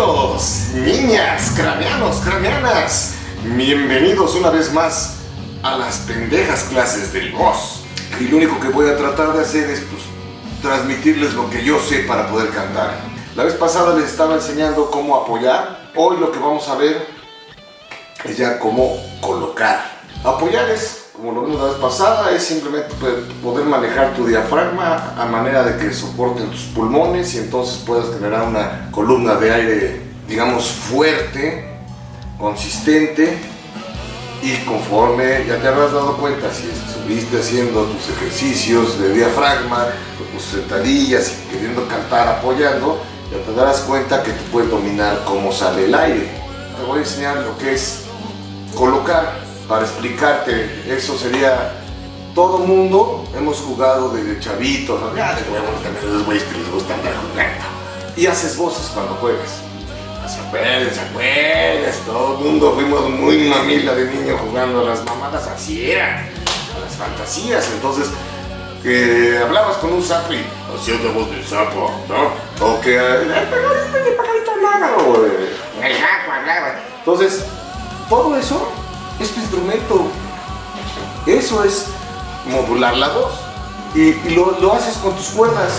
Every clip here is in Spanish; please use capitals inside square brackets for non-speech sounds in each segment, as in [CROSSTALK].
Niñas, craneanos, craneanas, bienvenidos una vez más a las pendejas clases del boss. Y lo único que voy a tratar de hacer es pues, transmitirles lo que yo sé para poder cantar. La vez pasada les estaba enseñando cómo apoyar. Hoy lo que vamos a ver es ya cómo colocar. Apoyar es, como lo vimos la vez pasada, es simplemente poder manejar tu diafragma a manera de que soporten tus pulmones y entonces puedas generar una columna de aire, digamos, fuerte, consistente y conforme ya te habrás dado cuenta, si estuviste haciendo tus ejercicios de diafragma, tus sentadillas y queriendo cantar apoyando, ya te darás cuenta que tú puedes dominar cómo sale el aire. Te voy a enseñar lo que es colocar para explicarte. Eso sería todo mundo hemos jugado desde chavitos, ya de huevos también los güeyes que les gusta andar jugando. Y haces voces cuando juegas. Se puede, se puede, todo el mundo fuimos muy mamila de niño jugando a las mamadas así era, a las fantasías, entonces que hablabas con un sapo y hacías la voz del sapo, ¿no? O que el pajarito hablaba, o el gato hablaba. Entonces, todo eso es tu instrumento. Eso es modular la voz. Y, lo, lo, haces con tus cuerdas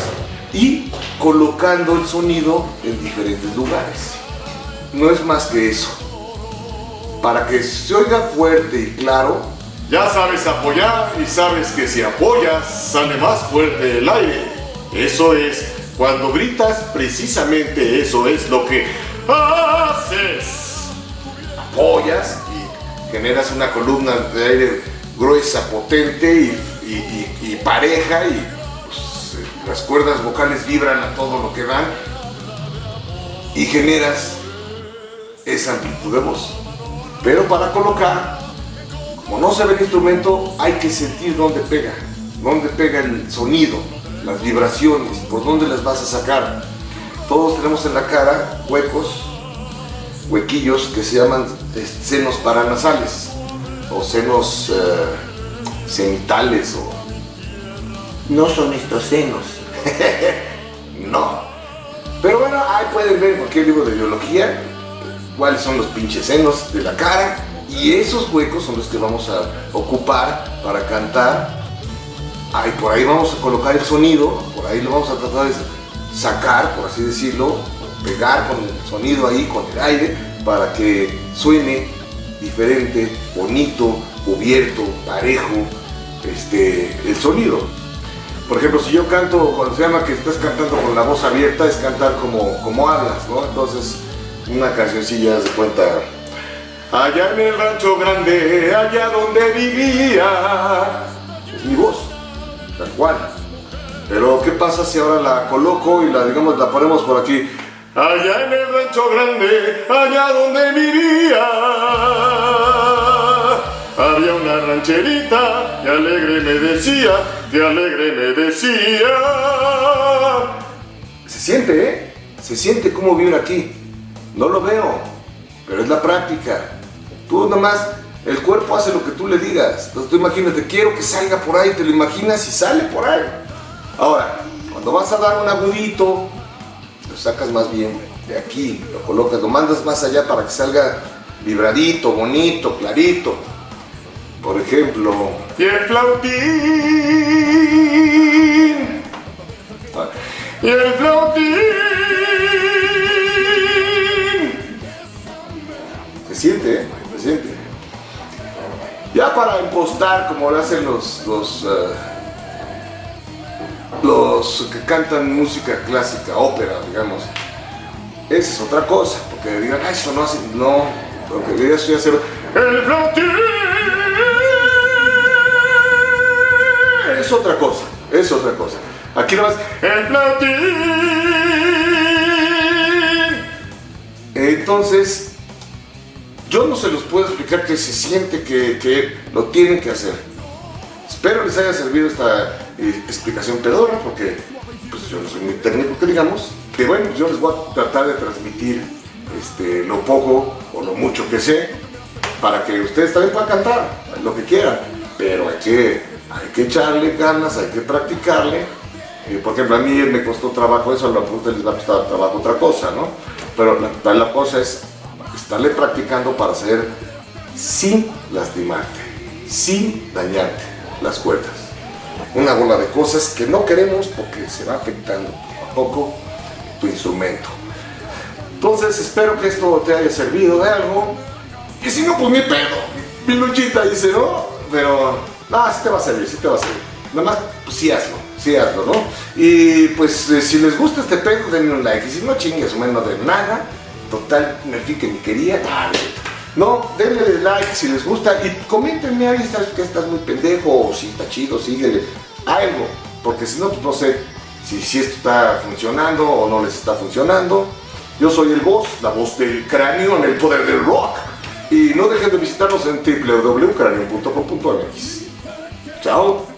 y colocando el sonido en diferentes lugares. No es más que eso. Para que se oiga fuerte y claro, ya sabes apoyar y sabes que si apoyas sale más fuerte el aire. Eso es, cuando gritas, precisamente eso es lo que haces. Apoyas generas una columna de aire gruesa, potente y, pareja y pues, las cuerdas vocales vibran a todo lo que dan y generas esa amplitud de voz. Pero para colocar, como no se ve el instrumento, hay que sentir dónde pega, dónde pega el sonido, las vibraciones, por dónde las vas a sacar. Todos tenemos en la cara huecos, huequillos que se llaman senos paranasales o senos uh, cenitales o... No son estos senos. [LAUGHS] no. Pero bueno, ahí pueden ver en cualquier libro de biología cuáles son los pinches senos de la cara y esos huecos son los que vamos a ocupar para cantar. Ahí, por ahí vamos a colocar el sonido, por ahí lo vamos a tratar de sacar, por así decirlo, pegar con el sonido ahí, con el aire, para que suene diferente, bonito, cubierto, parejo, este, el sonido. Por ejemplo, si yo canto, cuando se llama que estás cantando con la voz abierta, es cantar como, como hablas, ¿no? Entonces, una cancioncilla se cuenta. Allá en el rancho grande, allá donde vivía. Es mi voz, tal cual. Pero, ¿qué pasa si ahora la coloco y la, digamos, la ponemos por aquí? Allá en el rancho grande, allá donde vivía, había una rancherita, y alegre me decía, que alegre me decía. Se siente, ¿eh? Se siente cómo vivir aquí. No lo veo, pero es la práctica. Tú nomás, el cuerpo hace lo que tú le digas. Entonces tú imagínate, quiero que salga por ahí, te lo imaginas y sale por ahí. Ahora, cuando vas a dar un agudito, lo sacas más bien de aquí, lo colocas, lo mandas más allá para que salga vibradito, bonito, clarito. Por ejemplo... Y el flautín. Y el flautín. Se siente, ¿eh? Se siente. Ya para impostar, como lo hacen los, los uh, los que cantan música clásica, ópera, digamos, esa es otra cosa, porque digan, ah, eso no hace, no, porque que eso ya hacer el flautín. Es otra cosa, es otra cosa. Aquí nomás, el flautín. Entonces, yo no se los puedo explicar que se siente que, que lo tienen que hacer. Espero les haya servido esta explicación pedora, porque pues, yo no soy muy técnico que digamos. Que bueno, yo les voy a tratar de transmitir este, lo poco o lo mucho que sé, para que ustedes también puedan cantar lo que quieran. Pero hay que, hay que echarle ganas, hay que practicarle. Eh, por ejemplo, a mí me costó trabajo eso, a pregunta les va a costar trabajo otra cosa, ¿no? Pero la, la cosa es estarle practicando para hacer sin lastimarte, sin dañarte las cuerdas. Una bola de cosas que no queremos porque se va afectando poco a poco tu instrumento. Entonces espero que esto te haya servido de algo. Y si no, pues mi pedo. Mi luchita dice, ¿no? Pero, no, sí te va a servir, sí te va a servir. Nada más, pues hazlo, sí hazlo, ¿no? Y pues eh, si les gusta este pedo, denle un like. Y si no, chingues, menos de nada. Total, me que ni quería. No, denle like si les gusta y coméntenme ahí ¿sabes que estás muy pendejo o si está chido, síguele. Algo, porque si no, pues no sé si, si esto está funcionando o no les está funcionando. Yo soy el voz, la voz del cráneo en el poder del rock. Y no dejen de visitarnos en www.cráneo.com.mx. Chao.